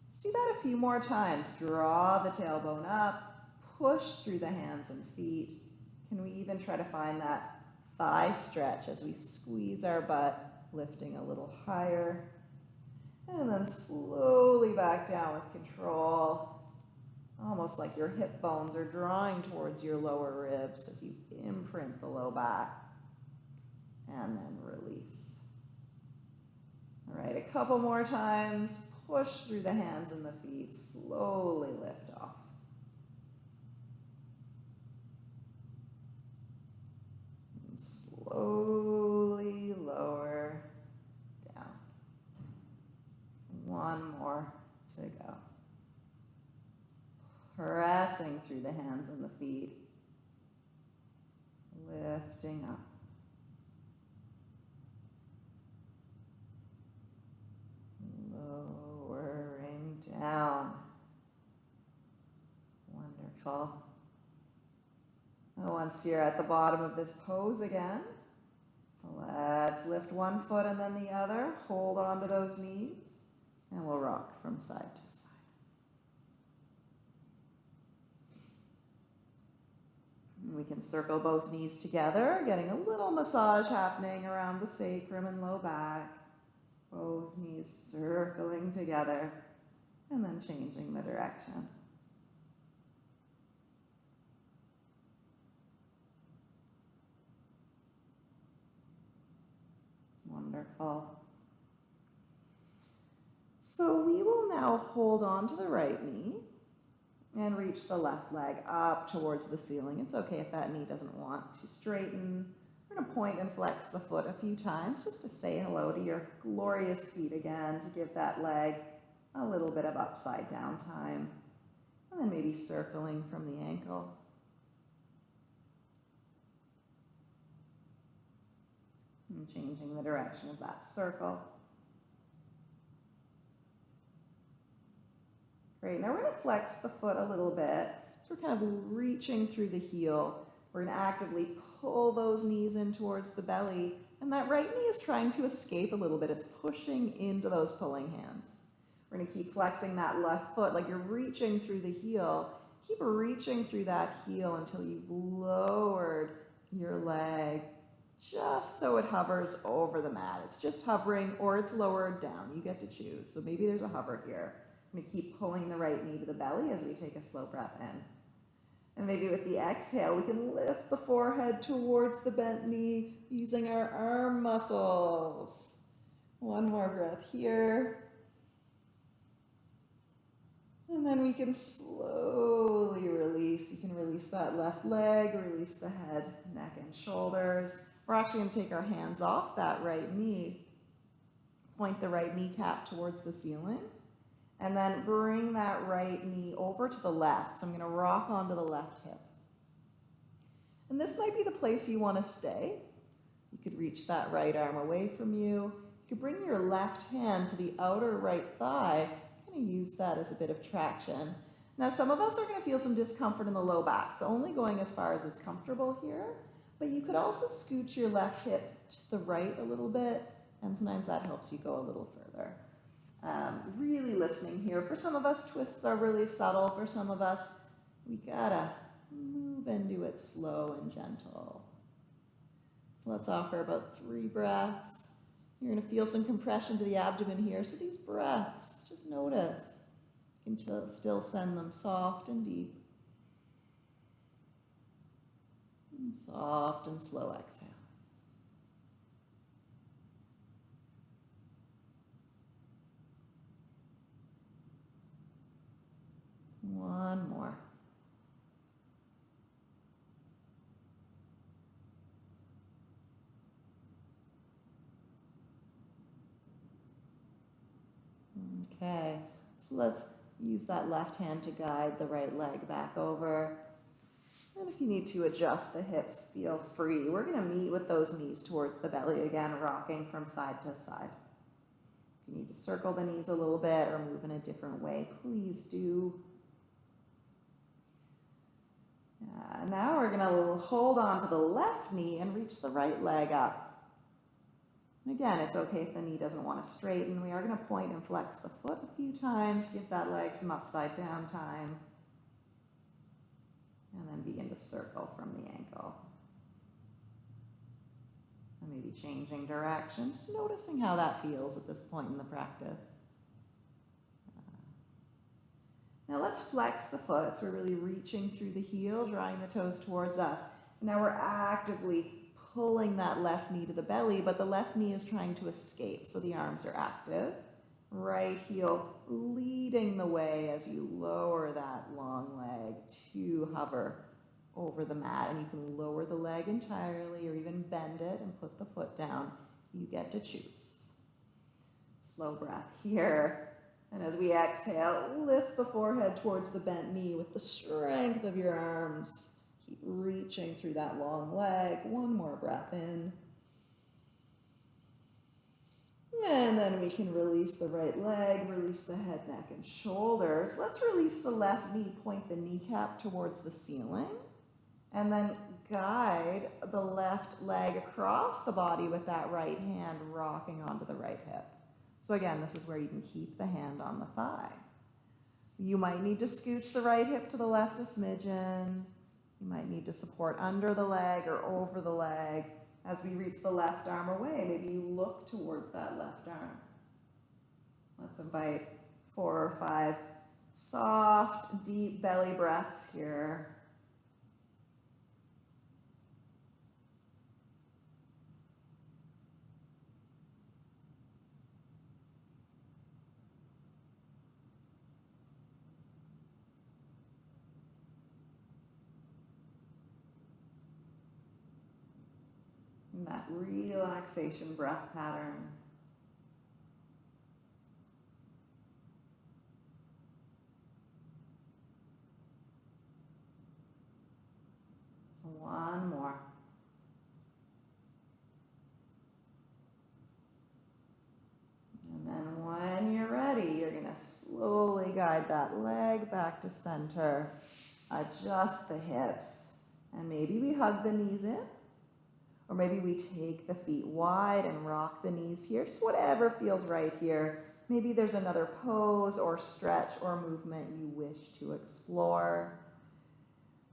[SPEAKER 1] Let's do that a few more times. Draw the tailbone up, push through the hands and feet. Can we even try to find that thigh stretch as we squeeze our butt, lifting a little higher. And then slowly back down with control. Almost like your hip bones are drawing towards your lower ribs as you imprint the low back. And then release. All right, a couple more times. Push through the hands and the feet. Slowly lift off. And slowly lower down. One more to go. Pressing through the hands and the feet. Lifting up. Down. Wonderful. Now once you're at the bottom of this pose again, Let's lift one foot and then the other. Hold on to those knees. And we'll rock from side to side. We can circle both knees together, getting a little massage happening around the sacrum and low back. Both knees circling together and then changing the direction. Wonderful. So we will now hold on to the right knee and reach the left leg up towards the ceiling. It's okay if that knee doesn't want to straighten. We're going to point and flex the foot a few times just to say hello to your glorious feet again, to give that leg a little bit of upside down time. And then maybe circling from the ankle. And changing the direction of that circle. Great, now we're gonna flex the foot a little bit. So we're kind of reaching through the heel. We're gonna actively pull those knees in towards the belly. And that right knee is trying to escape a little bit. It's pushing into those pulling hands. We're gonna keep flexing that left foot like you're reaching through the heel. Keep reaching through that heel until you've lowered your leg just so it hovers over the mat. It's just hovering or it's lowered down. You get to choose. So maybe there's a hover here. I'm to keep pulling the right knee to the belly as we take a slow breath in. And maybe with the exhale, we can lift the forehead towards the bent knee using our arm muscles. One more breath here. And then we can slowly release. You can release that left leg, release the head, neck, and shoulders. We're actually going to take our hands off that right knee, point the right kneecap towards the ceiling, and then bring that right knee over to the left. So I'm going to rock onto the left hip. And this might be the place you want to stay. You could reach that right arm away from you. You could bring your left hand to the outer right thigh, of use that as a bit of traction. Now, some of us are going to feel some discomfort in the low back, so only going as far as is comfortable here. But you could also scoot your left hip to the right a little bit, and sometimes that helps you go a little further. Um, really listening here. For some of us, twists are really subtle. For some of us, we gotta move into it slow and gentle. So let's offer about three breaths. You're gonna feel some compression to the abdomen here. So these breaths, just notice. You can still send them soft and deep. And soft and slow exhale. One more. Okay, so let's use that left hand to guide the right leg back over. And if you need to adjust the hips, feel free. We're gonna meet with those knees towards the belly again, rocking from side to side. If you need to circle the knees a little bit or move in a different way, please do. Uh, now we're gonna hold on to the left knee and reach the right leg up. And again, it's okay if the knee doesn't want to straighten. We are gonna point and flex the foot a few times, give that leg some upside down time and then begin to circle from the ankle. And maybe changing direction, just noticing how that feels at this point in the practice. Uh, now let's flex the foot. So we're really reaching through the heel, drawing the toes towards us. Now we're actively pulling that left knee to the belly, but the left knee is trying to escape, so the arms are active. Right heel leading the way as you lower that long leg to hover over the mat. And you can lower the leg entirely or even bend it and put the foot down. You get to choose. Slow breath here. And as we exhale, lift the forehead towards the bent knee with the strength of your arms. Reaching through that long leg. One more breath in. And then we can release the right leg, release the head, neck, and shoulders. Let's release the left knee, point the kneecap towards the ceiling. And then guide the left leg across the body with that right hand rocking onto the right hip. So again, this is where you can keep the hand on the thigh. You might need to scooch the right hip to the left a smidgen. You might need to support under the leg or over the leg. As we reach the left arm away, maybe you look towards that left arm. Let's invite four or five soft, deep belly breaths here. That relaxation breath pattern. One more. And then when you're ready, you're going to slowly guide that leg back to center. Adjust the hips. And maybe we hug the knees in. Or maybe we take the feet wide and rock the knees here. Just whatever feels right here. Maybe there's another pose or stretch or movement you wish to explore.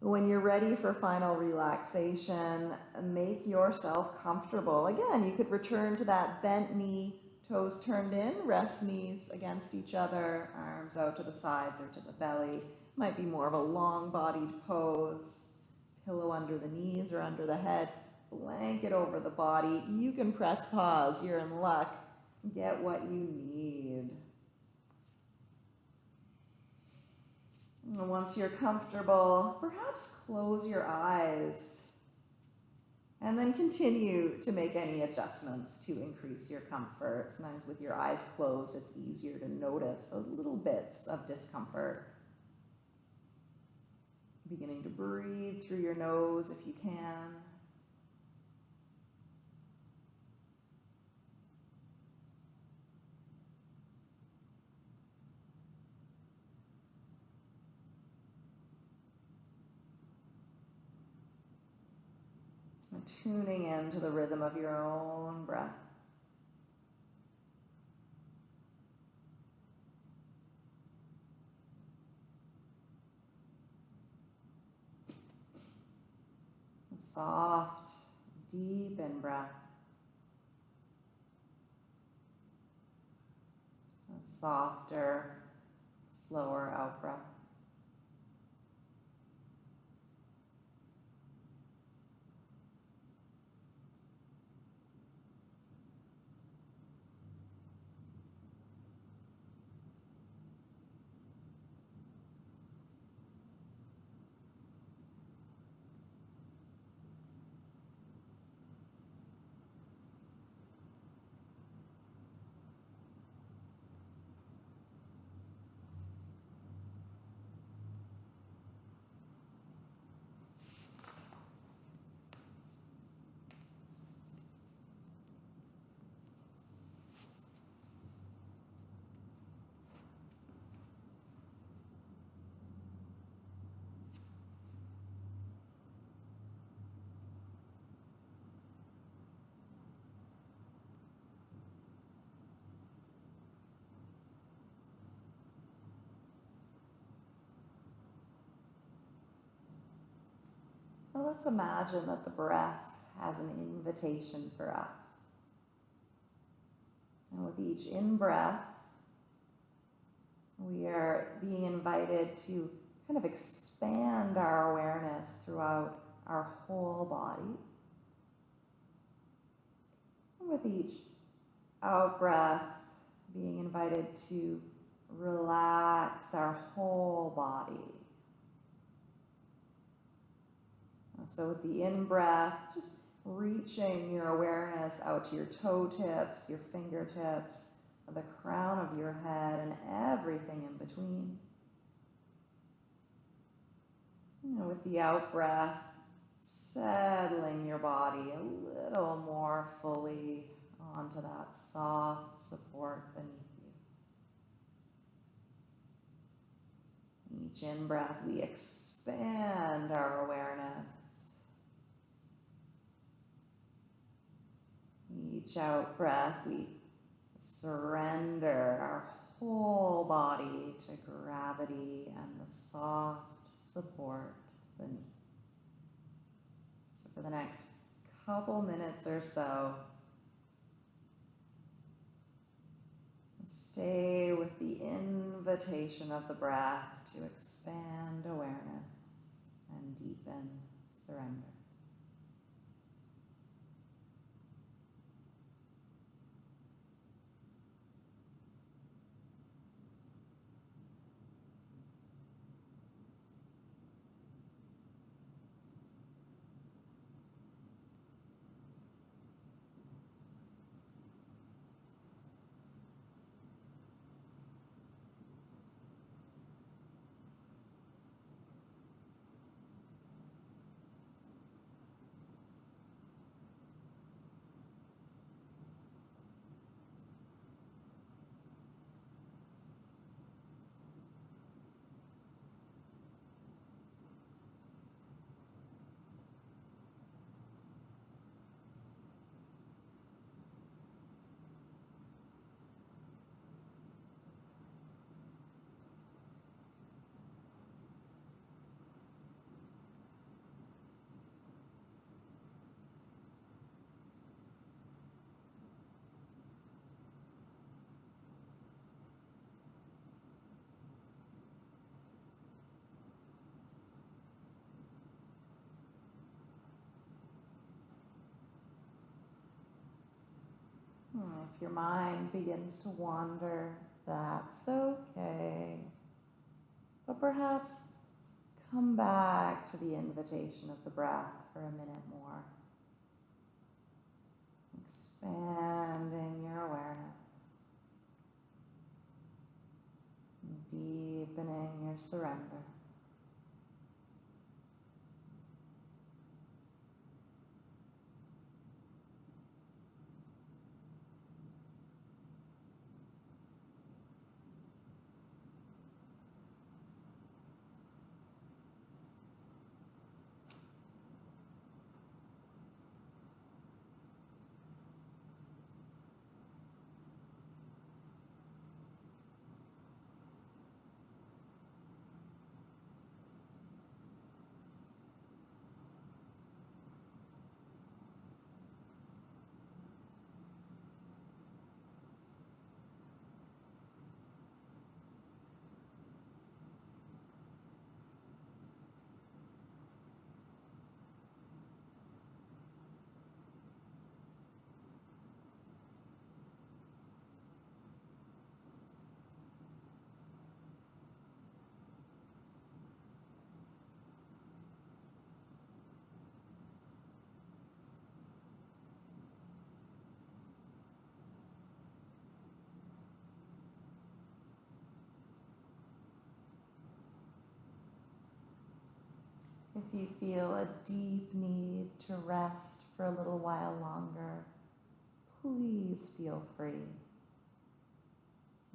[SPEAKER 1] When you're ready for final relaxation, make yourself comfortable. Again, you could return to that bent knee, toes turned in, rest knees against each other, arms out to the sides or to the belly. Might be more of a long bodied pose. Pillow under the knees or under the head blanket over the body. You can press pause. You're in luck. Get what you need. And once you're comfortable, perhaps close your eyes and then continue to make any adjustments to increase your comfort. Sometimes with your eyes closed, it's easier to notice those little bits of discomfort. Beginning to breathe through your nose if you can. Tuning into the rhythm of your own breath. Soft, deep in breath. A softer, slower out breath. Let's imagine that the breath has an invitation for us. And with each in breath, we are being invited to kind of expand our awareness throughout our whole body. And with each out breath, being invited to relax our whole body. So with the in-breath, just reaching your awareness out to your toe tips, your fingertips, the crown of your head, and everything in between. And with the out-breath, settling your body a little more fully onto that soft support beneath you. Each in-breath, we expand our awareness each out breath, we surrender our whole body to gravity and the soft support beneath. So, for the next couple minutes or so, stay with the invitation of the breath to expand awareness and deepen surrender. Hmm, if your mind begins to wander, that's okay. But perhaps come back to the invitation of the breath for a minute more. Expanding your awareness, deepening your surrender. If you feel a deep need to rest for a little while longer, please feel free.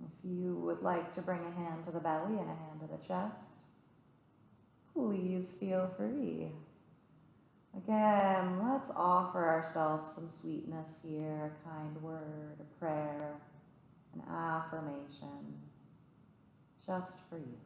[SPEAKER 1] If you would like to bring a hand to the belly and a hand to the chest, please feel free. Again, let's offer ourselves some sweetness here a kind word, a prayer, an affirmation, just for you.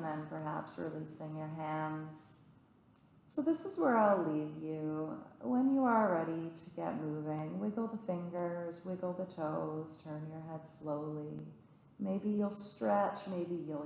[SPEAKER 1] And then perhaps releasing your hands. So, this is where I'll leave you. When you are ready to get moving, wiggle the fingers, wiggle the toes, turn your head slowly. Maybe you'll stretch, maybe you'll